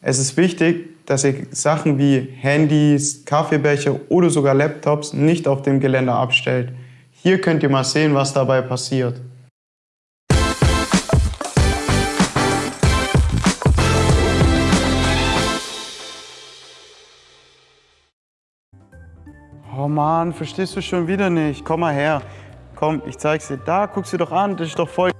Es ist wichtig, dass ihr Sachen wie Handys, Kaffeebecher oder sogar Laptops nicht auf dem Geländer abstellt. Hier könnt ihr mal sehen, was dabei passiert. Oh Mann, verstehst du schon wieder nicht? Komm mal her. Komm, ich zeig's dir. Da, guck's dir doch an, das ist doch voll